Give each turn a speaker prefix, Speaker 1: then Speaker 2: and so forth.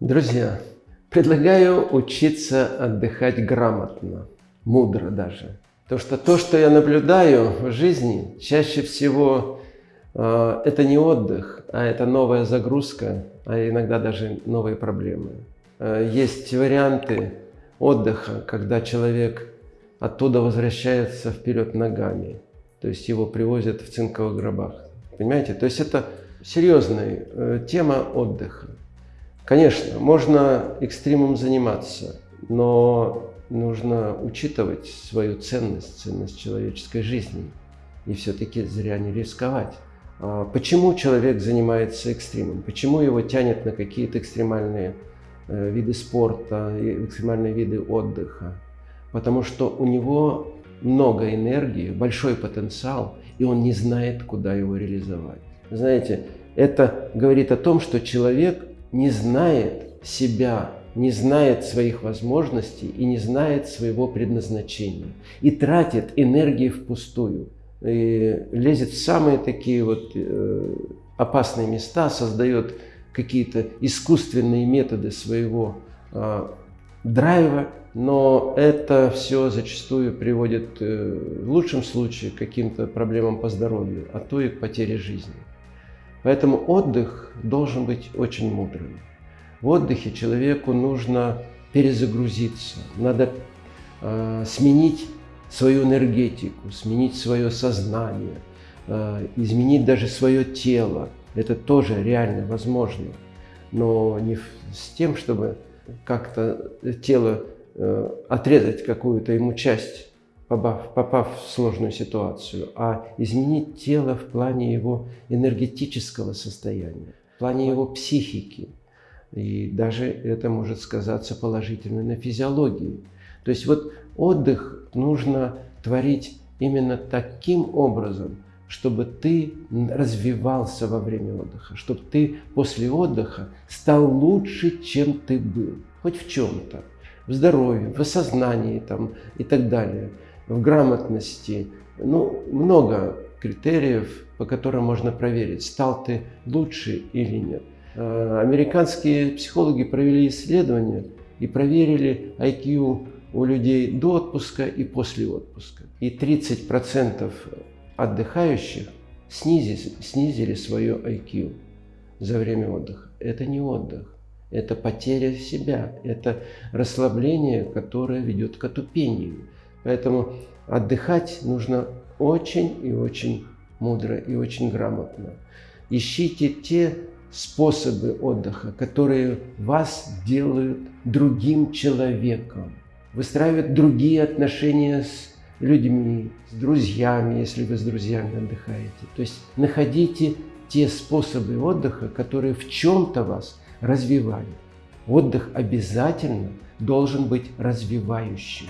Speaker 1: Друзья, предлагаю учиться отдыхать грамотно, мудро даже. Потому что то, что я наблюдаю в жизни, чаще всего э, это не отдых, а это новая загрузка, а иногда даже новые проблемы. Э, есть варианты отдыха, когда человек оттуда возвращается вперед ногами. То есть его привозят в цинковых гробах. Понимаете? То есть это серьезная э, тема отдыха. Конечно, можно экстримом заниматься, но нужно учитывать свою ценность, ценность человеческой жизни. И все-таки зря не рисковать. А почему человек занимается экстримом? Почему его тянет на какие-то экстремальные э, виды спорта, экстремальные виды отдыха? Потому что у него много энергии, большой потенциал, и он не знает, куда его реализовать. Знаете, это говорит о том, что человек не знает себя, не знает своих возможностей и не знает своего предназначения. И тратит энергии впустую. И лезет в самые такие вот э, опасные места, создает какие-то искусственные методы своего э, драйва, но это все зачастую приводит э, в лучшем случае к каким-то проблемам по здоровью, а то и к потере жизни. Поэтому отдых должен быть очень мудрым. В отдыхе человеку нужно перезагрузиться, надо э, сменить свою энергетику, сменить свое сознание, э, изменить даже свое тело. Это тоже реально возможно, но не с тем, чтобы как-то тело э, отрезать какую-то ему часть попав, попав в сложную ситуацию, а изменить тело в плане его энергетического состояния, в плане его психики. И даже это может сказаться положительно на физиологии. То есть вот отдых нужно творить именно таким образом, чтобы ты развивался во время отдыха, чтобы ты после отдыха стал лучше, чем ты был, хоть в чем-то, в здоровье, в осознании там, и так далее в грамотности. Ну, много критериев, по которым можно проверить, стал ты лучше или нет. А, американские психологи провели исследование и проверили IQ у людей до отпуска и после отпуска. И 30% отдыхающих снизили, снизили свое IQ за время отдыха. Это не отдых, это потеря себя, это расслабление, которое ведет к отупению. Поэтому отдыхать нужно очень и очень мудро и очень грамотно. Ищите те способы отдыха, которые вас делают другим человеком, выстраивают другие отношения с людьми, с друзьями, если вы с друзьями отдыхаете. То есть находите те способы отдыха, которые в чем-то вас развивают. Отдых обязательно должен быть развивающим.